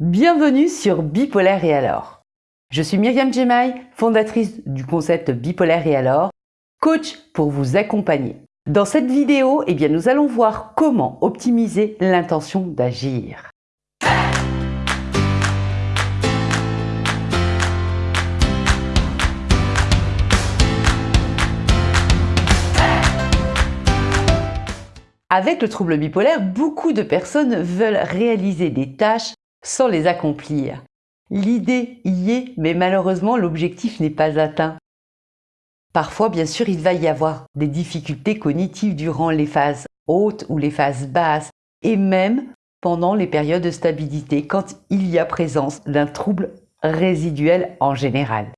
Bienvenue sur Bipolaire et alors. Je suis Myriam Jemai, fondatrice du concept Bipolaire et alors, coach pour vous accompagner. Dans cette vidéo, eh bien, nous allons voir comment optimiser l'intention d'agir. Avec le trouble bipolaire, beaucoup de personnes veulent réaliser des tâches sans les accomplir. L'idée y est, mais malheureusement l'objectif n'est pas atteint. Parfois, bien sûr, il va y avoir des difficultés cognitives durant les phases hautes ou les phases basses, et même pendant les périodes de stabilité, quand il y a présence d'un trouble résiduel en général.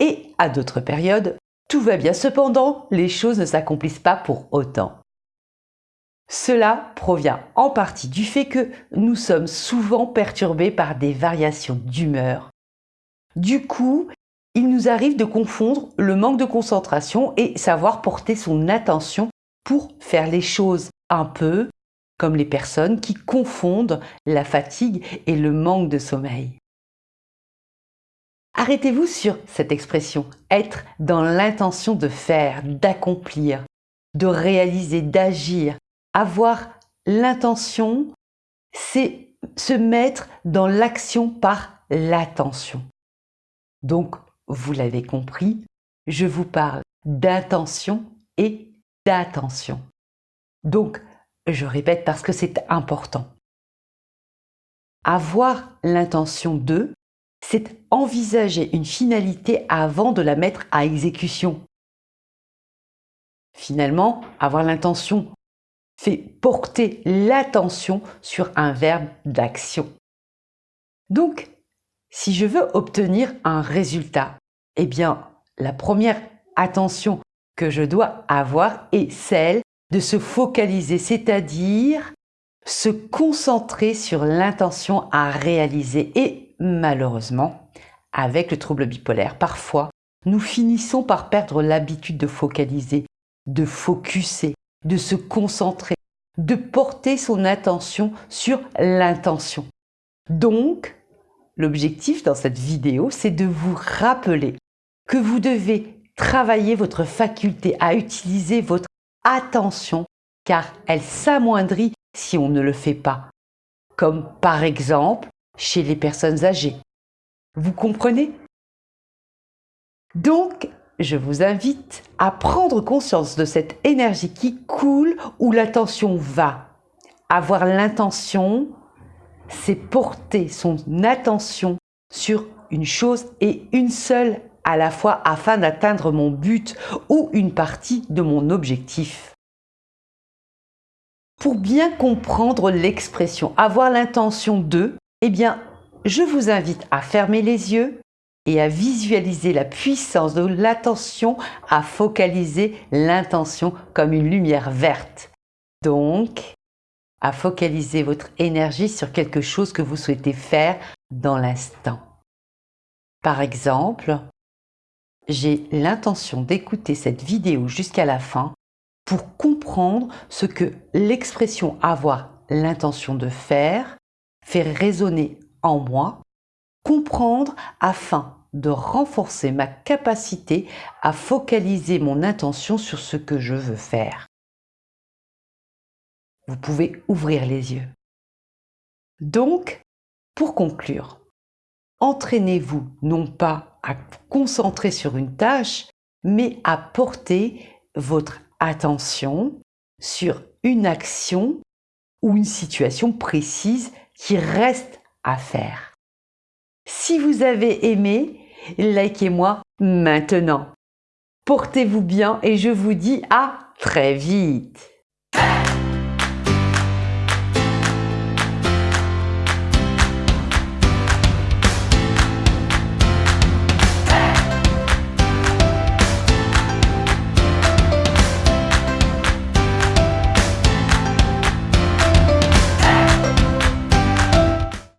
Et à d'autres périodes, tout va bien. Cependant, les choses ne s'accomplissent pas pour autant. Cela provient en partie du fait que nous sommes souvent perturbés par des variations d'humeur. Du coup, il nous arrive de confondre le manque de concentration et savoir porter son attention pour faire les choses un peu comme les personnes qui confondent la fatigue et le manque de sommeil. Arrêtez-vous sur cette expression, être dans l'intention de faire, d'accomplir, de réaliser, d'agir. Avoir l'intention, c'est se mettre dans l'action par l'attention. Donc, vous l'avez compris, je vous parle d'intention et d'attention. Donc, je répète parce que c'est important. Avoir l'intention de, c'est envisager une finalité avant de la mettre à exécution. Finalement, avoir l'intention fait porter l'attention sur un verbe d'action. Donc, si je veux obtenir un résultat, eh bien, la première attention que je dois avoir est celle de se focaliser, c'est-à-dire se concentrer sur l'intention à réaliser. Et malheureusement, avec le trouble bipolaire, parfois, nous finissons par perdre l'habitude de focaliser, de focuser, de se concentrer, de porter son attention sur l'intention. Donc, l'objectif dans cette vidéo, c'est de vous rappeler que vous devez travailler votre faculté à utiliser votre attention car elle s'amoindrit si on ne le fait pas, comme par exemple chez les personnes âgées. Vous comprenez? Donc, je vous invite à prendre conscience de cette énergie qui coule où l'attention va. Avoir l'intention, c'est porter son attention sur une chose et une seule à la fois afin d'atteindre mon but ou une partie de mon objectif. Pour bien comprendre l'expression avoir l'intention de, eh bien, je vous invite à fermer les yeux et à visualiser la puissance de l'attention, à focaliser l'intention comme une lumière verte. Donc, à focaliser votre énergie sur quelque chose que vous souhaitez faire dans l'instant. Par exemple, j'ai l'intention d'écouter cette vidéo jusqu'à la fin pour comprendre ce que l'expression avoir l'intention de faire fait résonner en moi, comprendre afin de renforcer ma capacité à focaliser mon intention sur ce que je veux faire. Vous pouvez ouvrir les yeux. Donc, pour conclure, entraînez-vous non pas à concentrer sur une tâche, mais à porter votre attention sur une action ou une situation précise qui reste à faire. Si vous avez aimé, likez-moi maintenant. Portez-vous bien et je vous dis à très vite.